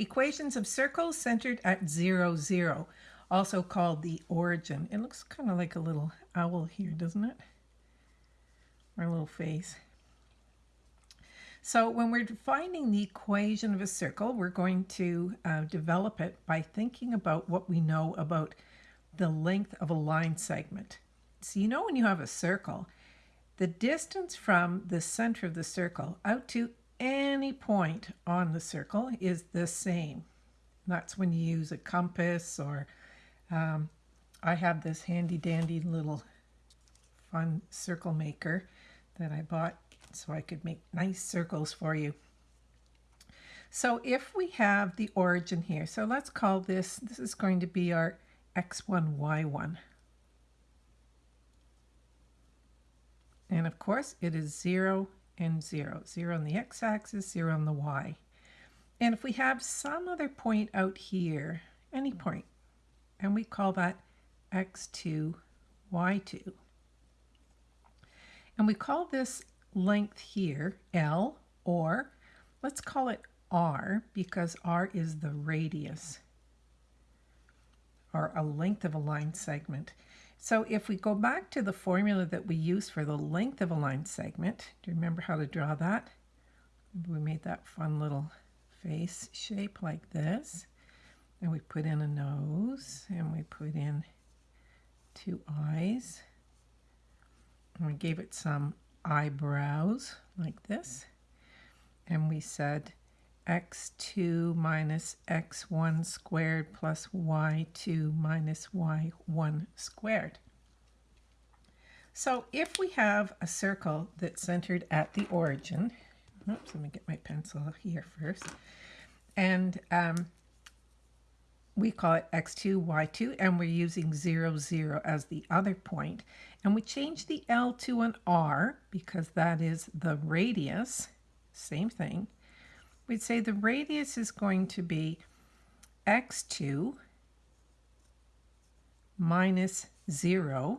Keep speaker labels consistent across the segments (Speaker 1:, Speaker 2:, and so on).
Speaker 1: Equations of circles centered at 0, 0, also called the origin. It looks kind of like a little owl here, doesn't it? Or a little face. So when we're finding the equation of a circle, we're going to uh, develop it by thinking about what we know about the length of a line segment. So you know when you have a circle, the distance from the center of the circle out to any point on the circle is the same. That's when you use a compass or um, I have this handy dandy little fun circle maker that I bought so I could make nice circles for you. So if we have the origin here, so let's call this, this is going to be our x1, y1. And of course it is 0 and 0. 0 on the x-axis, 0 on the y. And if we have some other point out here, any point, and we call that x2, y2. And we call this length here L, or let's call it R because R is the radius or a length of a line segment. So if we go back to the formula that we use for the length of a line segment, do you remember how to draw that? We made that fun little face shape like this. And we put in a nose and we put in two eyes. And we gave it some eyebrows like this. And we said x2 minus x1 squared plus y2 minus y1 squared. So if we have a circle that's centered at the origin, oops, let me get my pencil here first, and um, we call it x2, y2, and we're using 0, 0 as the other. And we change the L to an R because that is the radius, same thing we'd say the radius is going to be x2 minus 0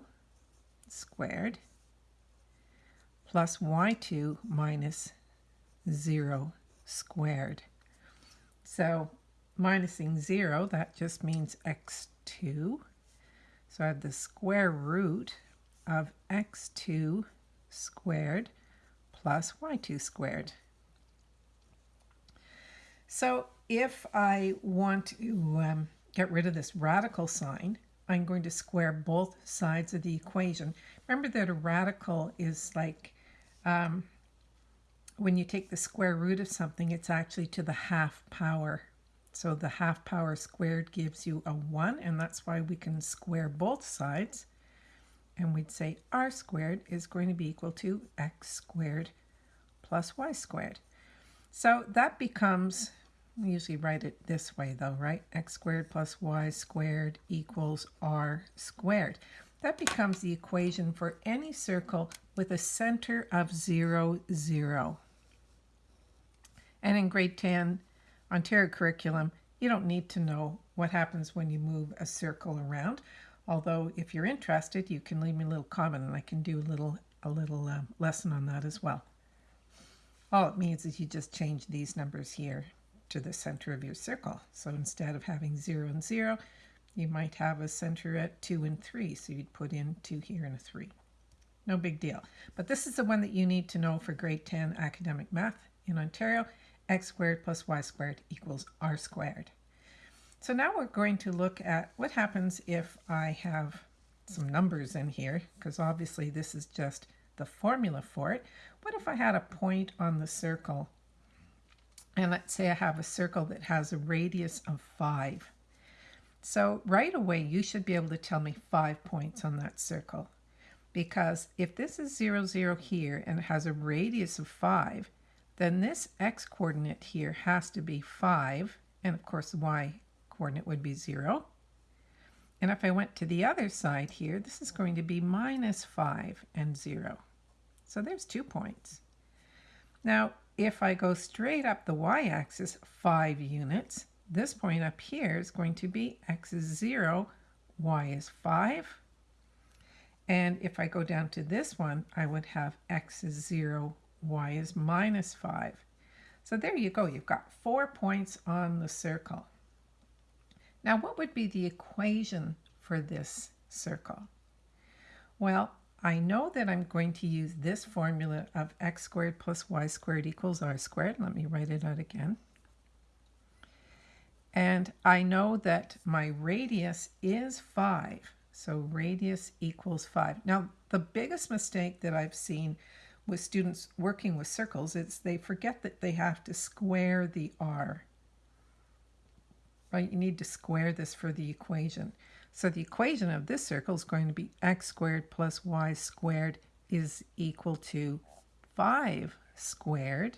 Speaker 1: squared plus y2 minus 0 squared. So minusing 0, that just means x2. So I have the square root of x2 squared plus y2 squared. So if I want to um, get rid of this radical sign, I'm going to square both sides of the equation. Remember that a radical is like um, when you take the square root of something, it's actually to the half power. So the half power squared gives you a 1, and that's why we can square both sides. And we'd say r squared is going to be equal to x squared plus y squared. So that becomes we usually write it this way though, right? x squared plus y squared equals r squared. That becomes the equation for any circle with a center of 0, 0. And in grade 10 Ontario curriculum, you don't need to know what happens when you move a circle around. Although if you're interested, you can leave me a little comment and I can do a little, a little uh, lesson on that as well. All it means is you just change these numbers here to the center of your circle. So instead of having 0 and 0, you might have a center at 2 and 3. So you'd put in 2 here and a 3. No big deal. But this is the one that you need to know for grade 10 academic math in Ontario. x squared plus y squared equals r squared. So now we're going to look at what happens if I have some numbers in here, because obviously this is just the formula for it. What if I had a point on the circle and let's say I have a circle that has a radius of 5. So right away, you should be able to tell me 5 points on that circle. Because if this is 0, 0 here and it has a radius of 5, then this x-coordinate here has to be 5, and of course the y-coordinate would be 0. And if I went to the other side here, this is going to be minus 5 and 0. So there's two points. Now, if I go straight up the y-axis 5 units, this point up here is going to be x is 0, y is 5. And if I go down to this one, I would have x is 0, y is minus 5. So there you go. You've got four points on the circle. Now, what would be the equation for this circle? Well, I know that I'm going to use this formula of x squared plus y squared equals r squared. Let me write it out again. And I know that my radius is 5. So radius equals 5. Now, the biggest mistake that I've seen with students working with circles is they forget that they have to square the r. Right? You need to square this for the equation. So the equation of this circle is going to be x squared plus y squared is equal to 5 squared.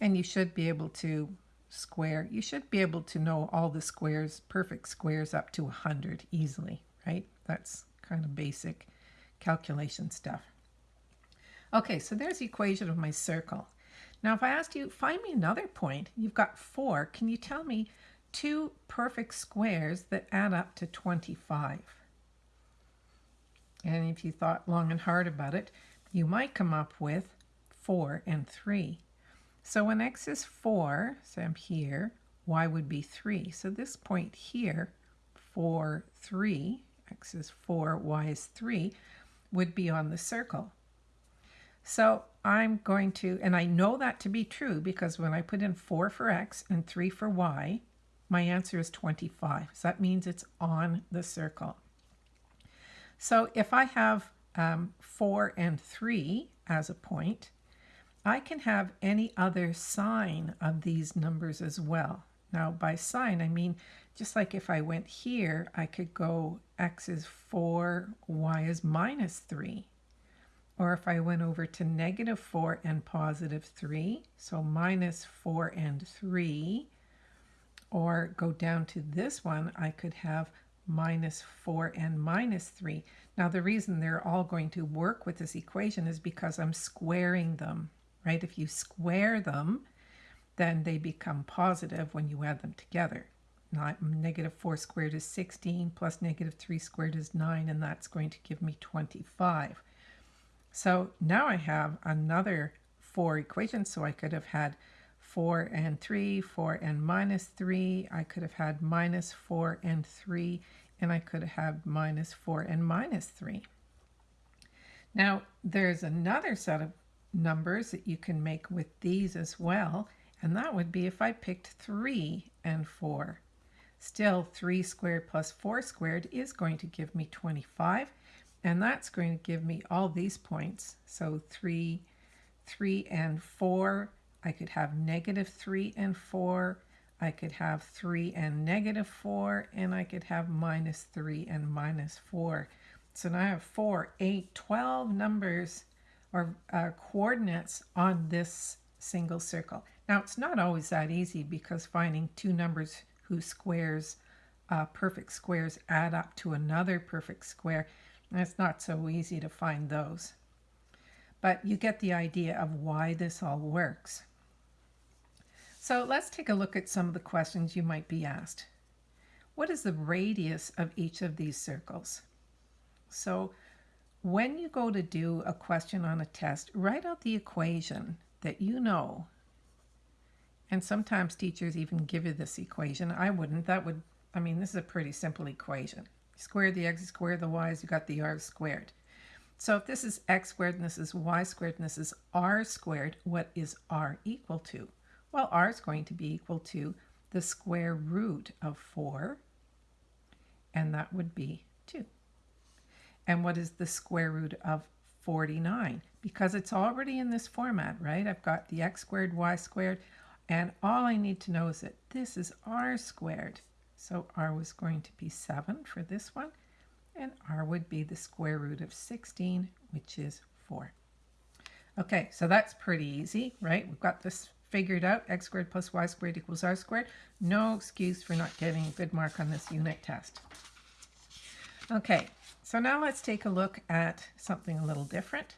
Speaker 1: And you should be able to square, you should be able to know all the squares, perfect squares up to 100 easily, right? That's kind of basic calculation stuff. Okay, so there's the equation of my circle. Now, if I asked you, find me another point, you've got four. Can you tell me two perfect squares that add up to 25? And if you thought long and hard about it, you might come up with 4 and 3. So when x is 4, so I'm here, y would be 3. So this point here, 4, 3, x is 4, y is 3, would be on the circle. So I'm going to, and I know that to be true because when I put in 4 for x and 3 for y, my answer is 25. So that means it's on the circle. So if I have um, 4 and 3 as a point, I can have any other sign of these numbers as well. Now by sign, I mean, just like if I went here, I could go x is 4, y is minus 3. Or if I went over to negative 4 and positive 3, so minus 4 and 3, or go down to this one, I could have minus 4 and minus 3. Now the reason they're all going to work with this equation is because I'm squaring them right? If you square them, then they become positive when you add them together. Not negative 4 squared is 16 plus negative 3 squared is 9 and that's going to give me 25. So now I have another 4 equations so I could have had 4 and 3, 4 and minus 3. I could have had minus 4 and 3 and I could have minus 4 and minus 3. Now there's another set of numbers that you can make with these as well. And that would be if I picked 3 and 4. Still, 3 squared plus 4 squared is going to give me 25. And that's going to give me all these points. So 3, 3 and 4. I could have negative 3 and 4. I could have 3 and negative 4. And I could have minus 3 and minus 4. So now I have 4, 8, 12 numbers or uh, coordinates on this single circle. Now it's not always that easy because finding two numbers whose squares, uh, perfect squares, add up to another perfect square, it's not so easy to find those. But you get the idea of why this all works. So let's take a look at some of the questions you might be asked. What is the radius of each of these circles? So when you go to do a question on a test, write out the equation that you know. And sometimes teachers even give you this equation. I wouldn't. That would, I mean, this is a pretty simple equation. Square the x, square the y's, you got the r squared. So if this is x squared and this is y squared and this is r squared, what is r equal to? Well, r is going to be equal to the square root of 4, and that would be 2. And what is the square root of 49? Because it's already in this format, right? I've got the x squared, y squared, and all I need to know is that this is r squared. So r was going to be 7 for this one, and r would be the square root of 16, which is 4. Okay, so that's pretty easy, right? We've got this figured out. x squared plus y squared equals r squared. No excuse for not getting a good mark on this unit test. Okay, so now let's take a look at something a little different.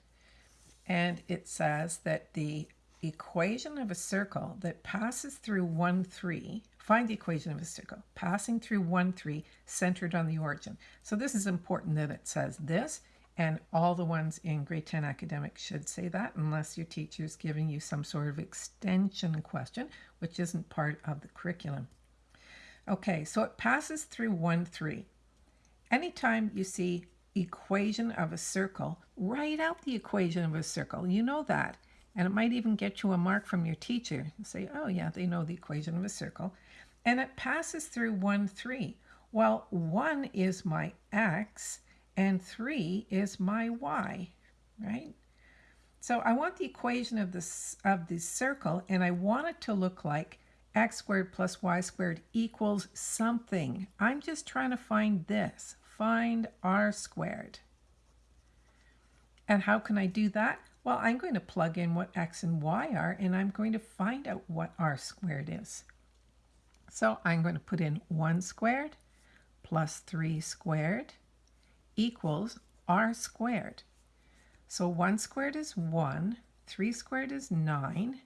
Speaker 1: And it says that the equation of a circle that passes through 1, 3, find the equation of a circle, passing through 1, 3, centered on the origin. So this is important that it says this, And all the ones in grade 10 academic should say that unless your teacher is giving you some sort of extension question, which isn't part of the curriculum. Okay, so it passes through 1, 3. Anytime you see equation of a circle, write out the equation of a circle. You know that. And it might even get you a mark from your teacher. say, oh yeah, they know the equation of a circle. And it passes through 1, 3. Well, 1 is my x and 3 is my y, right? So I want the equation of this of the circle and I want it to look like x squared plus y squared equals something. I'm just trying to find this. Find r squared. And how can I do that? Well, I'm going to plug in what x and y are, and I'm going to find out what r squared is. So I'm going to put in 1 squared plus 3 squared equals r squared. So 1 squared is 1, 3 squared is 9,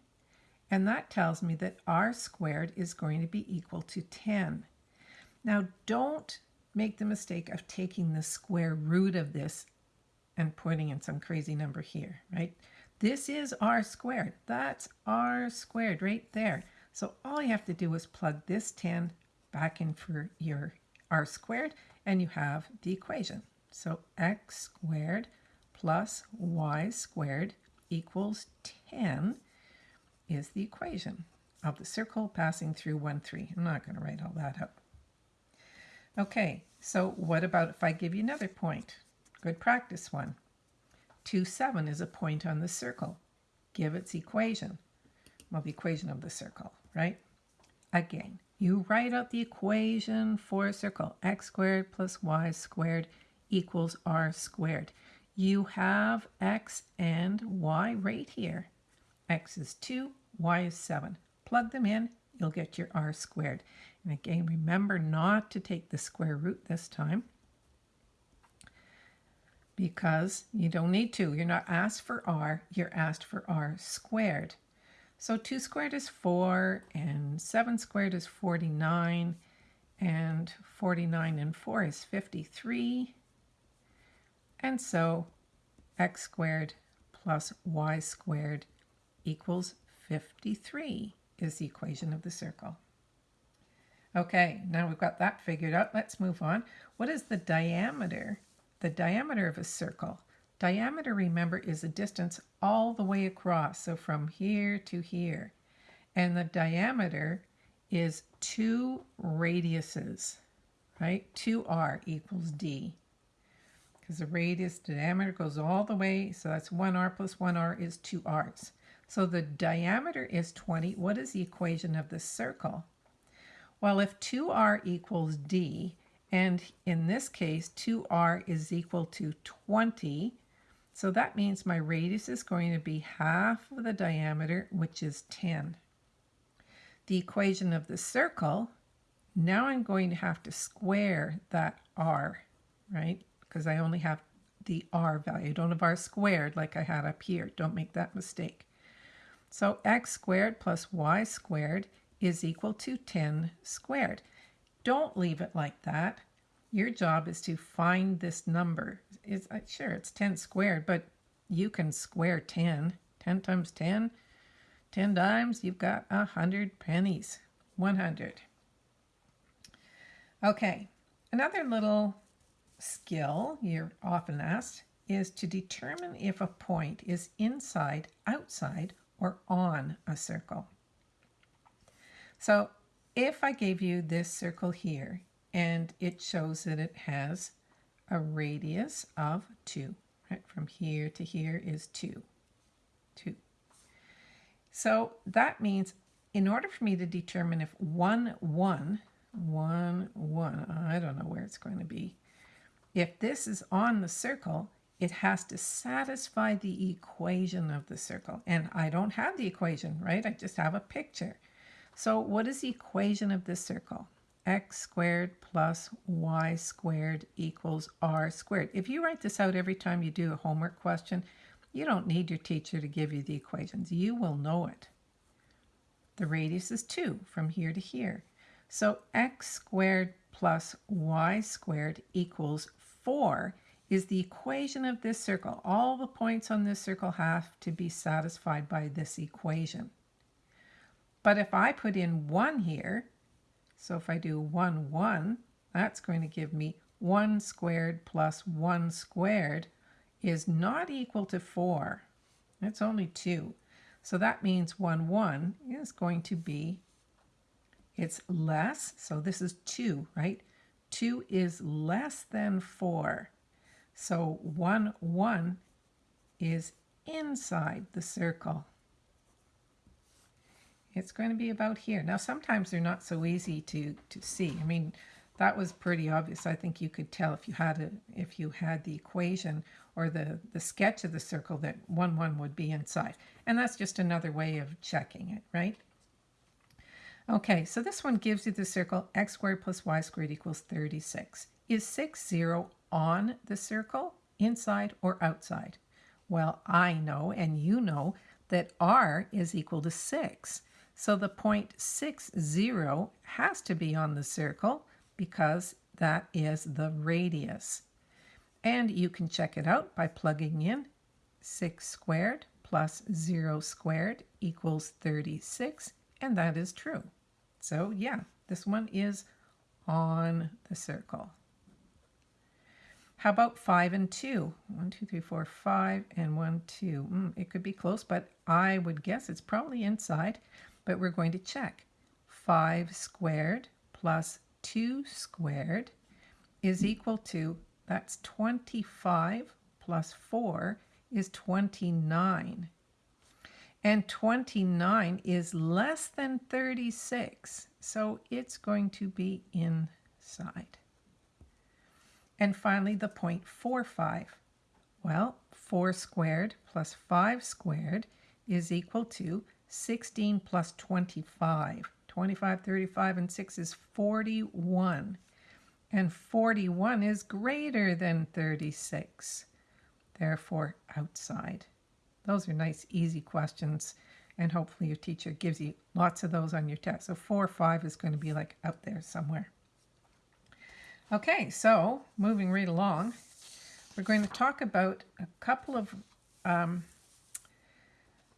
Speaker 1: and that tells me that r squared is going to be equal to 10. Now don't make the mistake of taking the square root of this and putting in some crazy number here, right? This is r squared. That's r squared right there. So all you have to do is plug this 10 back in for your r squared, and you have the equation. So x squared plus y squared equals 10 is the equation of the circle passing through 1, 3. I'm not going to write all that up. Okay, so what about if I give you another point? Good practice one. 2, 7 is a point on the circle. Give its equation. Well, the equation of the circle, right? Again, you write out the equation for a circle. x squared plus y squared equals r squared. You have x and y right here. x is 2, y is 7. Plug them in, you'll get your r squared. And again, remember not to take the square root this time because you don't need to. You're not asked for r, you're asked for r squared. So 2 squared is 4, and 7 squared is 49, and 49 and 4 is 53. And so x squared plus y squared equals 53 is the equation of the circle. Okay, now we've got that figured out. Let's move on. What is the diameter the diameter of a circle. Diameter, remember, is a distance all the way across, so from here to here. And the diameter is two radiuses, right? 2r equals d. Because the radius, diameter goes all the way, so that's 1r plus 1r is 2r's. So the diameter is 20. What is the equation of the circle? Well, if 2r equals d, and in this case, 2r is equal to 20. So that means my radius is going to be half of the diameter, which is 10. The equation of the circle, now I'm going to have to square that r, right? Because I only have the r value. Don't have r squared like I had up here. Don't make that mistake. So x squared plus y squared is equal to 10 squared. Don't leave it like that. Your job is to find this number. It's, uh, sure, it's 10 squared, but you can square 10. 10 times 10, 10 times, you've got 100 pennies. 100. Okay, another little skill you're often asked is to determine if a point is inside, outside, or on a circle. So if I gave you this circle here and it shows that it has a radius of 2. Right? From here to here is 2. 2. So that means in order for me to determine if 1, 1, 1, 1, I don't know where it's going to be, if this is on the circle, it has to satisfy the equation of the circle. And I don't have the equation, right? I just have a picture. So what is the equation of this circle? x squared plus y squared equals r squared. If you write this out every time you do a homework question, you don't need your teacher to give you the equations. You will know it. The radius is 2 from here to here. So x squared plus y squared equals 4 is the equation of this circle. All the points on this circle have to be satisfied by this equation. But if I put in 1 here, so if I do 1, 1, that's going to give me 1 squared plus 1 squared is not equal to 4. It's only 2. So that means 1, 1 is going to be, it's less, so this is 2, right? 2 is less than 4. So 1, 1 is inside the circle. It's going to be about here. Now, sometimes they're not so easy to, to see. I mean, that was pretty obvious. I think you could tell if you had a, if you had the equation or the, the sketch of the circle that 1, 1 would be inside. And that's just another way of checking it, right? Okay, so this one gives you the circle x squared plus y squared equals 36. Is 6 0 on the circle, inside or outside? Well, I know and you know that r is equal to 6. So the point 60 has to be on the circle because that is the radius. And you can check it out by plugging in 6 squared plus 0 squared equals 36, and that is true. So yeah, this one is on the circle. How about 5 and 2? 1, 2, 3, 4, 5, and 1, 2. Mm, it could be close, but I would guess it's probably inside, but we're going to check. 5 squared plus 2 squared is equal to, that's 25 plus 4 is 29. And 29 is less than 36, so it's going to be inside. And finally, the 0.45. Well, 4 squared plus 5 squared is equal to 16 plus 25. 25, 35, and 6 is 41. And 41 is greater than 36. Therefore, outside. Those are nice, easy questions. And hopefully your teacher gives you lots of those on your test. So 4 or 5 is going to be like out there somewhere. Okay, so moving right along, we're going to talk about a couple of um,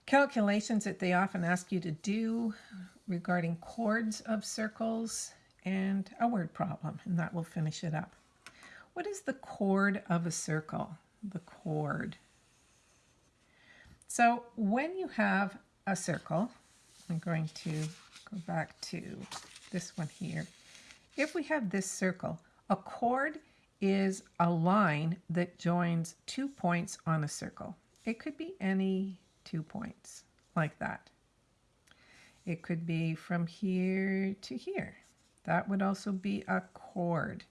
Speaker 1: calculations that they often ask you to do regarding chords of circles and a word problem, and that will finish it up. What is the chord of a circle? The chord. So when you have a circle, I'm going to go back to this one here. If we have this circle, a chord is a line that joins two points on a circle. It could be any two points like that. It could be from here to here. That would also be a chord.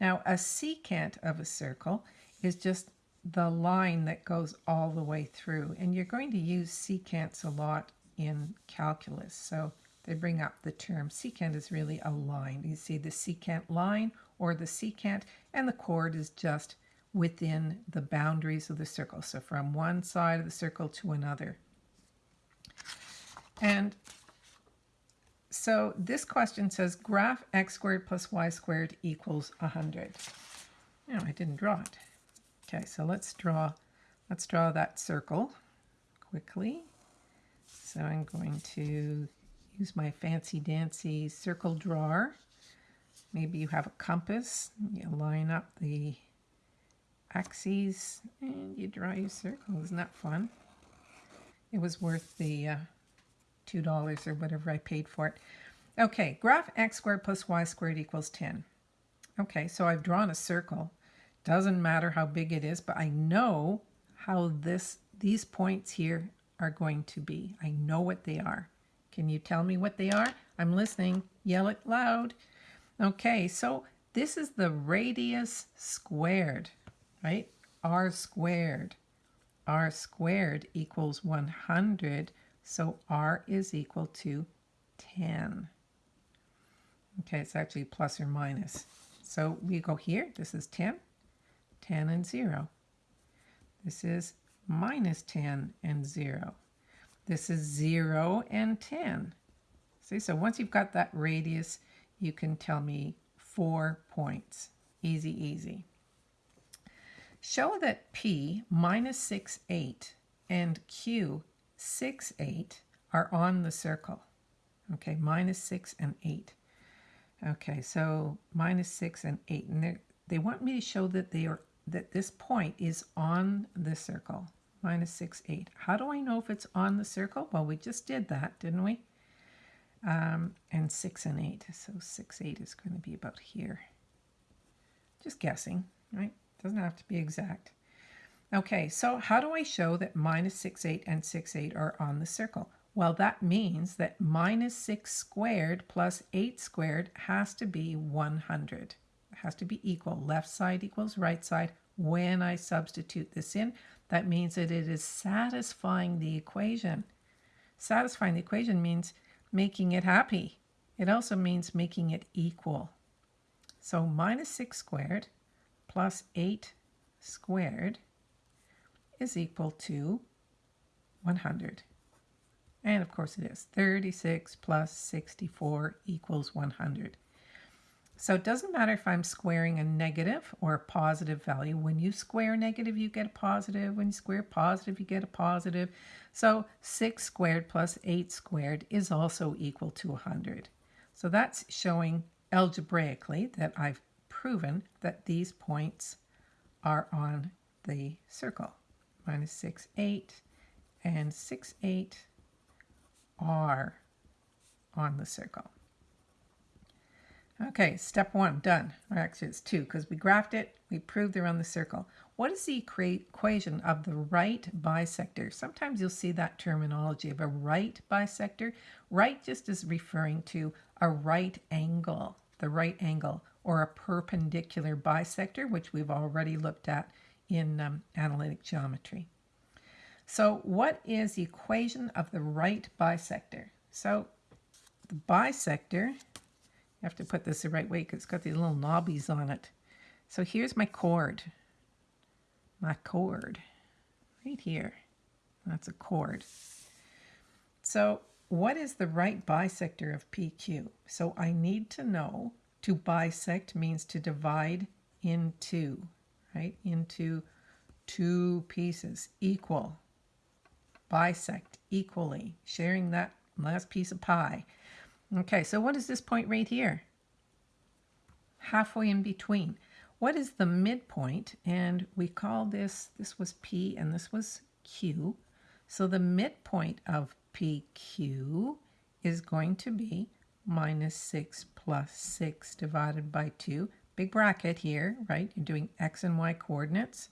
Speaker 1: Now, a secant of a circle is just the line that goes all the way through. And you're going to use secants a lot in calculus. So they bring up the term secant is really a line. You see the secant line or the secant, and the chord is just within the boundaries of the circle. So from one side of the circle to another. And so this question says graph x squared plus y squared equals 100. No, I didn't draw it. Okay, so let's draw, let's draw that circle quickly. So I'm going to use my fancy dancy circle drawer. Maybe you have a compass. You line up the axes and you draw your circle. Isn't that fun? It was worth the uh, $2 or whatever I paid for it. Okay, graph x squared plus y squared equals 10. Okay, so I've drawn a circle. Doesn't matter how big it is, but I know how this these points here are going to be. I know what they are. Can you tell me what they are? I'm listening. Yell it loud. Okay, so this is the radius squared, right? r squared. r squared equals 100 so r is equal to 10. Okay, it's actually plus or minus. So we go here. This is 10, 10 and 0. This is minus 10 and 0. This is 0 and 10. See, so once you've got that radius, you can tell me four points. Easy, easy. Show that P minus 6, 8 and Q 6, 8 are on the circle. Okay, minus 6 and 8. Okay, so minus 6 and 8. And they want me to show that they are that this point is on the circle. Minus 6, 8. How do I know if it's on the circle? Well, we just did that, didn't we? Um, and 6 and 8. So 6, 8 is going to be about here. Just guessing, right? Doesn't have to be exact. Okay, so how do I show that minus 6, 8 and 6, 8 are on the circle? Well, that means that minus 6 squared plus 8 squared has to be 100. Has to be equal. Left side equals right side. When I substitute this in, that means that it is satisfying the equation. Satisfying the equation means making it happy. It also means making it equal. So minus 6 squared plus 8 squared is equal to 100. And of course it is. 36 plus 64 equals 100. So it doesn't matter if I'm squaring a negative or a positive value. When you square negative, you get a positive. When you square positive, you get a positive. So 6 squared plus 8 squared is also equal to 100. So that's showing algebraically that I've proven that these points are on the circle. Minus 6, 8 and 6, 8 are on the circle. Okay, step one, done. Or actually it's two because we graphed it, we proved they're on the circle. What is the equation of the right bisector? Sometimes you'll see that terminology of a right bisector. Right just is referring to a right angle, the right angle or a perpendicular bisector, which we've already looked at in um, analytic geometry. So what is the equation of the right bisector? So the bisector, you have to put this the right way because it's got these little knobbies on it. So here's my chord. My chord. Right here. That's a chord. So what is the right bisector of PQ? So I need to know to bisect means to divide in two, right? Into two pieces, equal. Bisect equally, sharing that last piece of pie. Okay, so what is this point right here? Halfway in between. What is the midpoint? And we call this, this was P and this was Q. So the midpoint of PQ is going to be minus 6 plus 6 divided by 2. Big bracket here, right? You're doing x and y coordinates.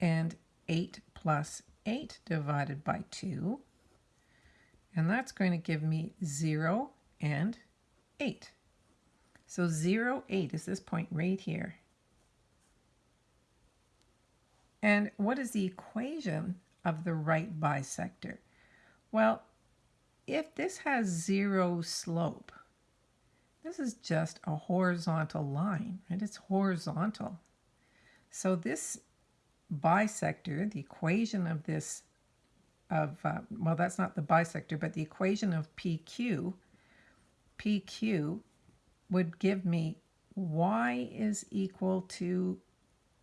Speaker 1: And 8 plus 8 divided by 2. And that's going to give me 0 and 8. So 0, 8 is this point right here. And what is the equation of the right bisector? Well, if this has zero slope, this is just a horizontal line, right? It's horizontal. So this bisector, the equation of this, of, uh, well, that's not the bisector, but the equation of PQ, PQ would give me y is equal to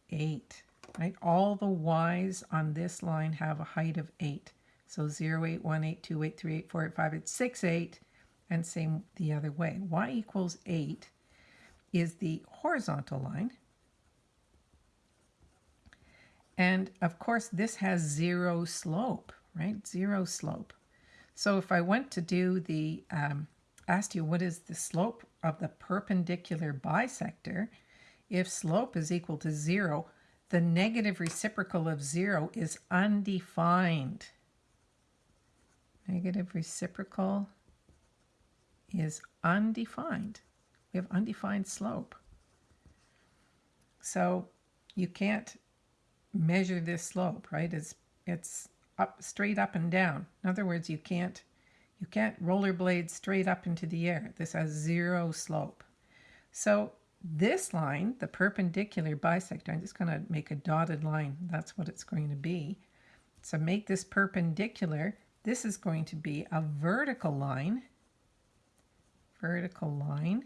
Speaker 1: 8, right? All the y's on this line have a height of 8. So 0, 8, 1, 8, 2, 8, 3, 8, 4, 8, 5, 8, 6, 8, and same the other way. y equals 8 is the horizontal line. And of course, this has zero slope, right? Zero slope. So if I went to do the, um, asked you what is the slope of the perpendicular bisector, if slope is equal to zero, the negative reciprocal of zero is undefined. Negative reciprocal is undefined. We have undefined slope. So you can't measure this slope, right? It's it's up straight up and down. In other words, you can't you can't rollerblade straight up into the air. This has zero slope. So this line, the perpendicular bisector, I'm just going to make a dotted line. That's what it's going to be. So make this perpendicular this is going to be a vertical line. Vertical line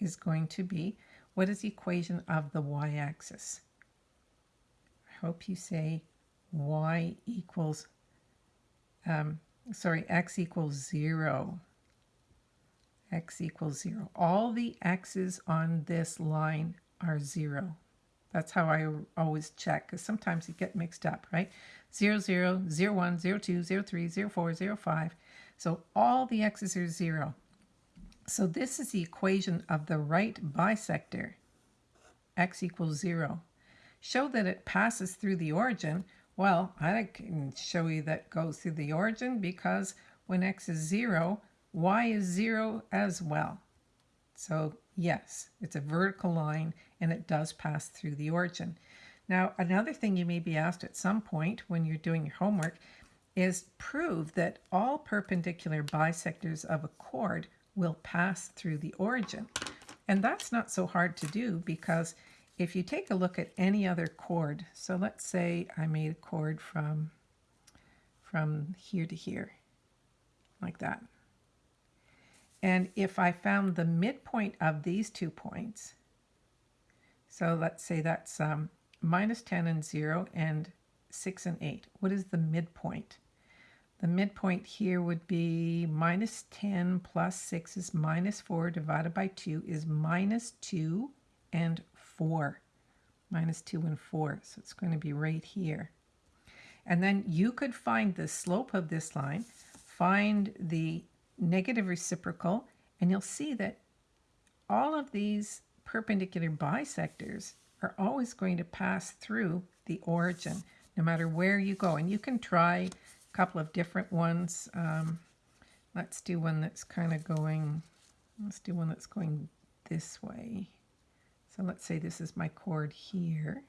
Speaker 1: is going to be, what is the equation of the y-axis? I hope you say y equals, um, sorry, x equals 0. x equals 0. All the x's on this line are 0. That's how I always check, because sometimes you get mixed up, right? 0, 0, 0, 1, 0, 2, 0, 3, 0, 4, 0, 5. So all the x's are 0. So this is the equation of the right bisector, x equals 0. Show that it passes through the origin. Well, I can show you that goes through the origin because when x is 0, y is 0 as well. So yes, it's a vertical line and it does pass through the origin. Now, another thing you may be asked at some point when you're doing your homework is prove that all perpendicular bisectors of a chord will pass through the origin. And that's not so hard to do because if you take a look at any other chord, so let's say I made a chord from, from here to here, like that. And if I found the midpoint of these two points, so let's say that's um, minus 10 and 0 and 6 and 8. What is the midpoint? The midpoint here would be minus 10 plus 6 is minus 4 divided by 2 is minus 2 and 4. Minus 2 and 4. So it's going to be right here. And then you could find the slope of this line, find the negative reciprocal, and you'll see that all of these perpendicular bisectors are always going to pass through the origin, no matter where you go. And you can try a couple of different ones. Um, let's do one that's kind of going, let's do one that's going this way. So let's say this is my chord here.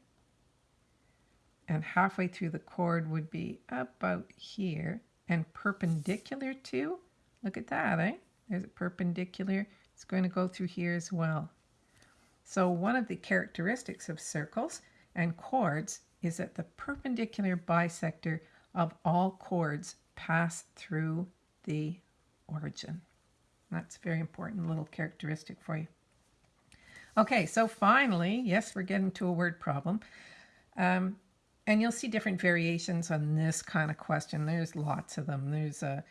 Speaker 1: And halfway through the chord would be about here and perpendicular to Look at that, eh? There's a perpendicular. It's going to go through here as well. So one of the characteristics of circles and chords is that the perpendicular bisector of all chords pass through the origin. That's a very important little characteristic for you. Okay, so finally, yes, we're getting to a word problem. Um, and you'll see different variations on this kind of question. There's lots of them. There's a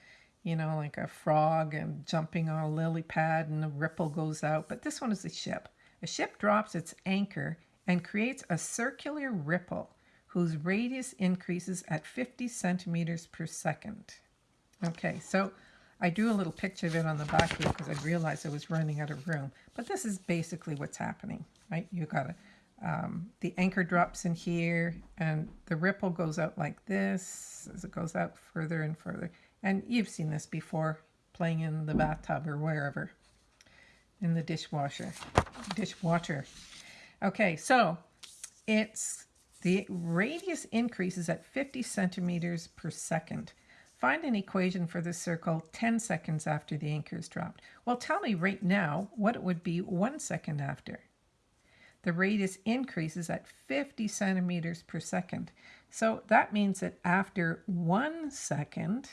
Speaker 1: you know, like a frog and jumping on a lily pad and a ripple goes out. But this one is a ship. A ship drops its anchor and creates a circular ripple whose radius increases at 50 centimeters per second. Okay, so I drew a little picture of it on the back here because I realized I was running out of room. But this is basically what's happening, right? You got a, um, the anchor drops in here and the ripple goes out like this as it goes out further and further. And you've seen this before, playing in the bathtub or wherever, in the dishwasher, dishwater. Okay, so it's the radius increases at 50 centimeters per second. Find an equation for the circle 10 seconds after the anchor is dropped. Well, tell me right now what it would be one second after. The radius increases at 50 centimeters per second. So that means that after one second,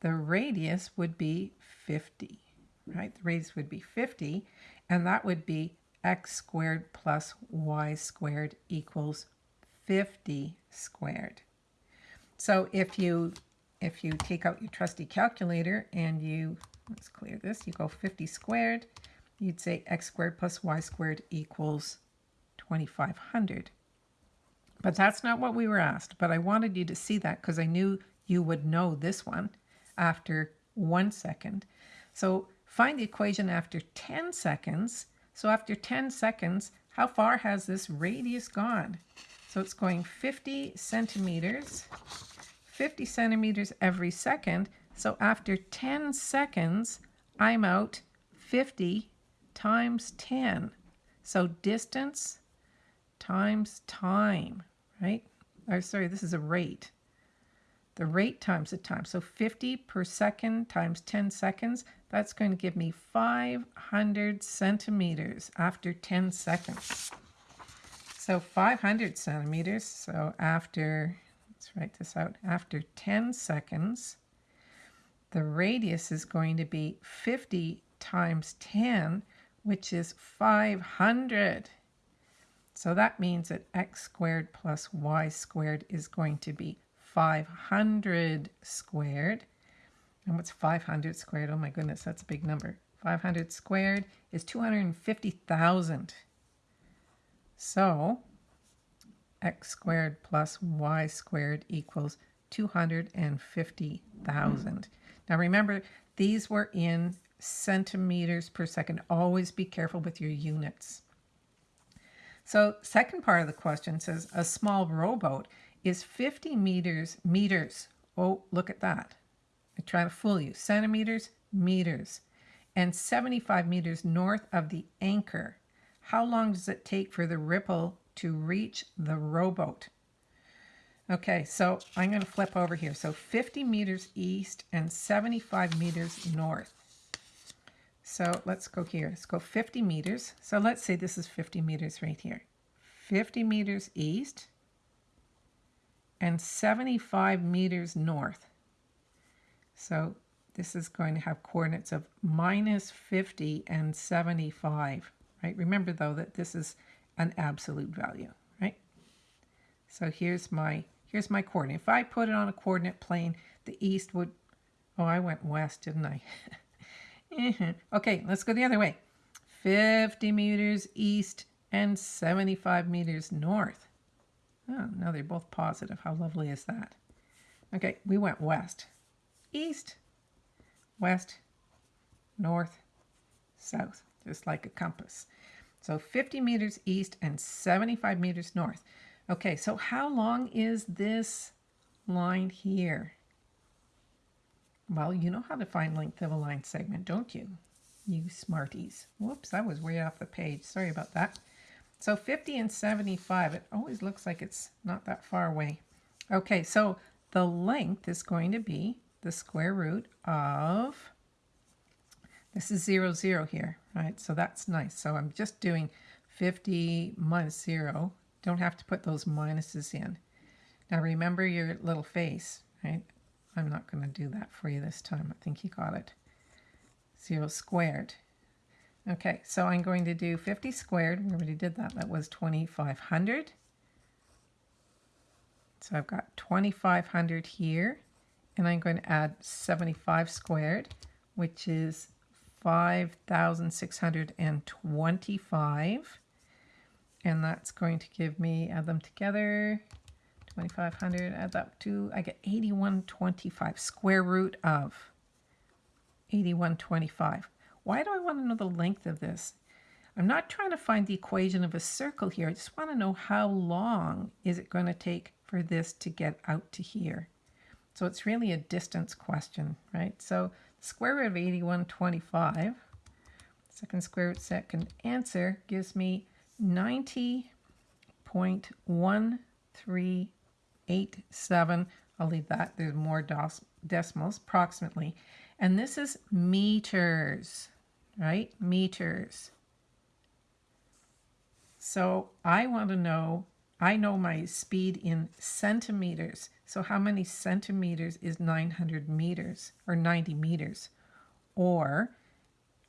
Speaker 1: the radius would be 50, right? The radius would be 50, and that would be x squared plus y squared equals 50 squared. So if you if you take out your trusty calculator and you, let's clear this, you go 50 squared, you'd say x squared plus y squared equals 2500. But that's not what we were asked, but I wanted you to see that because I knew you would know this one after one second. So find the equation after 10 seconds. So after 10 seconds, how far has this radius gone? So it's going 50 centimeters, 50 centimeters every second. So after 10 seconds, I'm out 50 times 10. So distance times time, right? Or sorry, this is a rate the rate times the time. So 50 per second times 10 seconds, that's going to give me 500 centimeters after 10 seconds. So 500 centimeters, so after, let's write this out, after 10 seconds, the radius is going to be 50 times 10, which is 500. So that means that x squared plus y squared is going to be 500 squared. And what's 500 squared? Oh my goodness, that's a big number. 500 squared is 250,000. So x squared plus y squared equals 250,000. Now remember, these were in centimeters per second. Always be careful with your units. So second part of the question says a small rowboat is 50 meters, meters. Oh, look at that. I try to fool you. Centimeters, meters. And 75 meters north of the anchor. How long does it take for the ripple to reach the rowboat? Okay, so I'm going to flip over here. So 50 meters east and 75 meters north. So let's go here. Let's go 50 meters. So let's say this is 50 meters right here. 50 meters east and 75 meters north. So this is going to have coordinates of minus 50 and 75, right? Remember though that this is an absolute value, right? So here's my here's my coordinate. If I put it on a coordinate plane, the east would, oh, I went west, didn't I? okay, let's go the other way. 50 meters east and 75 meters north. Oh, now they're both positive. How lovely is that? Okay, we went west, east, west, north, south, just like a compass. So 50 meters east and 75 meters north. Okay, so how long is this line here? Well, you know how to find length of a line segment, don't you? You smarties. Whoops, I was way off the page. Sorry about that. So 50 and 75, it always looks like it's not that far away. Okay, so the length is going to be the square root of, this is 0, 0 here, right? So that's nice. So I'm just doing 50 minus 0. Don't have to put those minuses in. Now remember your little face, right? I'm not going to do that for you this time. I think you got it. 0 squared. Okay, so I'm going to do 50 squared. We already did that. That was 2,500. So I've got 2,500 here. And I'm going to add 75 squared, which is 5,625. And that's going to give me, add them together, 2,500, add that to, I get 8125, square root of 8125. Why do I want to know the length of this? I'm not trying to find the equation of a circle here. I just want to know how long is it going to take for this to get out to here. So it's really a distance question, right? So square root of 8125, second square root second answer gives me 90.1387. I'll leave that. There's more decimals, approximately. And this is meters, right? Meters. So I want to know, I know my speed in centimeters. So how many centimeters is 900 meters or 90 meters? Or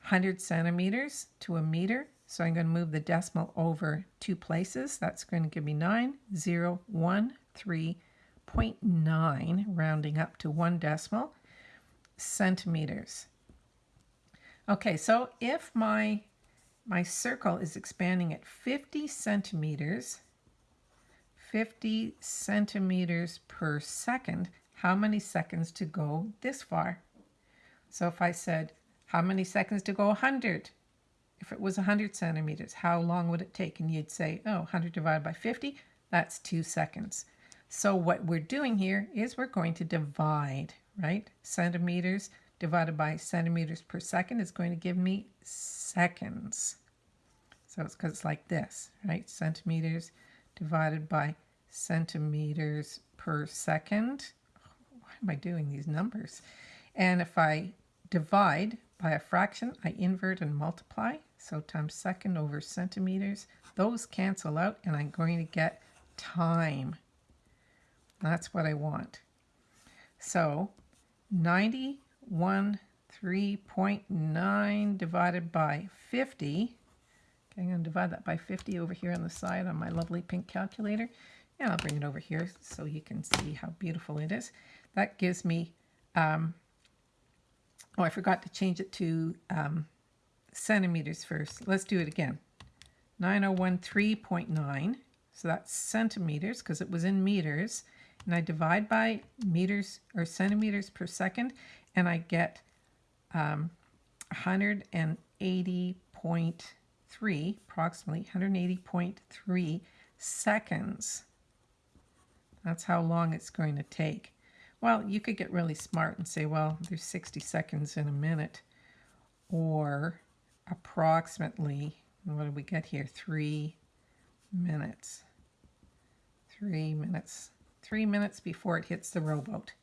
Speaker 1: 100 centimeters to a meter. So I'm going to move the decimal over two places. That's going to give me 9013.9, rounding up to one decimal centimeters. Okay, so if my, my circle is expanding at 50 centimeters, 50 centimeters per second, how many seconds to go this far? So if I said, how many seconds to go 100? If it was 100 centimeters, how long would it take? And you'd say, oh, 100 divided by 50, that's two seconds. So what we're doing here is we're going to divide right? Centimeters divided by centimeters per second is going to give me seconds. So it's because it's like this, right? Centimeters divided by centimeters per second. Why am I doing these numbers? And if I divide by a fraction, I invert and multiply. So times second over centimeters. Those cancel out and I'm going to get time. That's what I want. So 91 3.9 divided by 50 Okay, I'm going to divide that by 50 over here on the side on my lovely pink calculator. And I'll bring it over here so you can see how beautiful it is. That gives me, um, oh, I forgot to change it to um, centimeters first. Let's do it again. 9013.9. So that's centimeters because it was in meters. And I divide by meters or centimeters per second. And I get um, 180.3, approximately 180.3 seconds. That's how long it's going to take. Well, you could get really smart and say, well, there's 60 seconds in a minute. Or approximately, what do we get here? Three minutes. Three minutes. Three minutes before it hits the rowboat.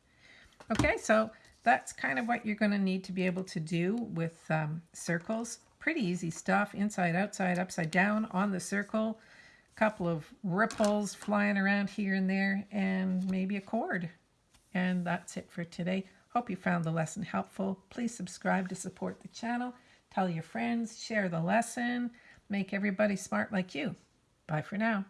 Speaker 1: Okay, so that's kind of what you're going to need to be able to do with um, circles. Pretty easy stuff. Inside, outside, upside down on the circle. a Couple of ripples flying around here and there and maybe a chord. And that's it for today. Hope you found the lesson helpful. Please subscribe to support the channel. Tell your friends, share the lesson, make everybody smart like you. Bye for now.